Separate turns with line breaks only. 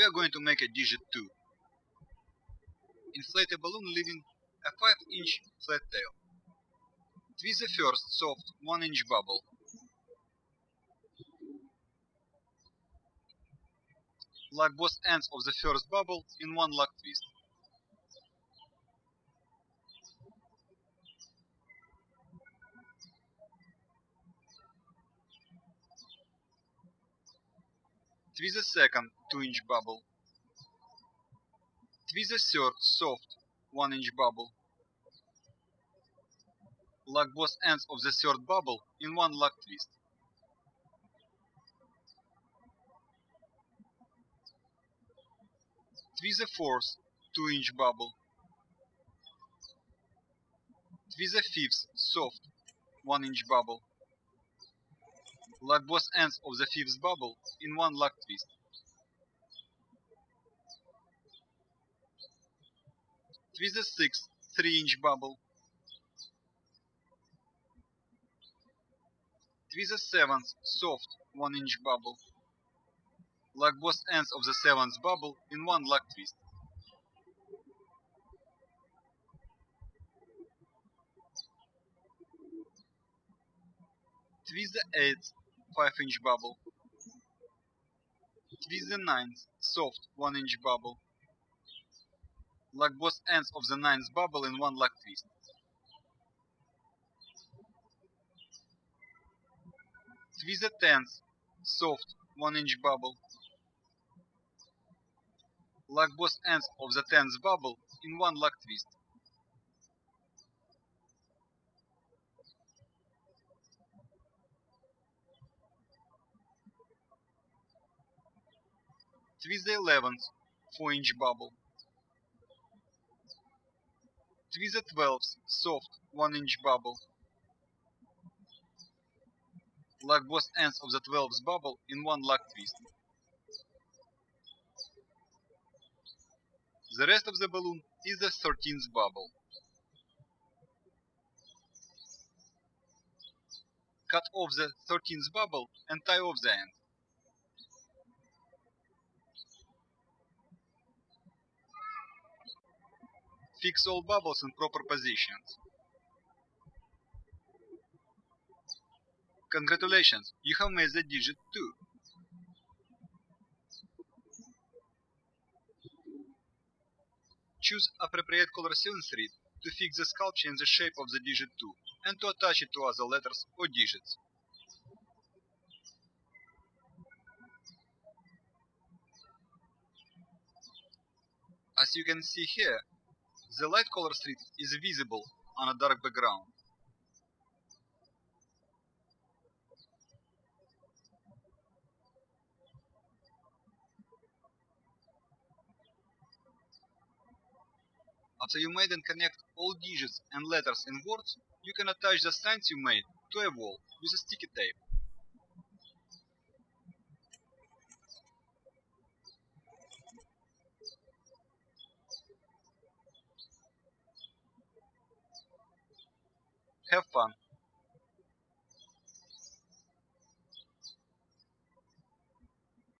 we are going to make a digit 2. Inflate a balloon leaving a 5 inch flat tail. Twist the first soft 1 inch bubble. Lock both ends of the first bubble in one lock twist. Twist the second 2 inch bubble. Twist the third soft 1 inch bubble. Lock both ends of the third bubble in one lock twist. Twist the fourth 2 inch bubble. Twist the fifth soft 1 inch bubble. Lock both ends of the fifth bubble in one lock twist. Twist the sixth 3 inch bubble. Twist the seventh soft 1 inch bubble. Lock both ends of the seventh bubble in one lock twist. Twist the eighth 5 inch bubble. Twist the ninth soft 1 inch bubble. Lock both ends of the ninth bubble in one lock twist. Twist the tenth soft 1 inch bubble. Lock both ends of the tenth bubble in one lock twist. Twist the eleventh 4 inch bubble. Twist the twelfth soft 1 inch bubble. Lock both ends of the twelfth bubble in one lock twist. The rest of the balloon is the 13th bubble. Cut off the 13th bubble and tie off the end. Fix all bubbles in proper positions. Congratulations, you have made the digit 2. Choose appropriate color thread to fix the sculpture in the shape of the digit 2 and to attach it to other letters or digits. As you can see here, the light color thread is visible on a dark background. After you made and connect all digits and letters in words, you can attach the signs you made to a wall with a sticky tape. have fun.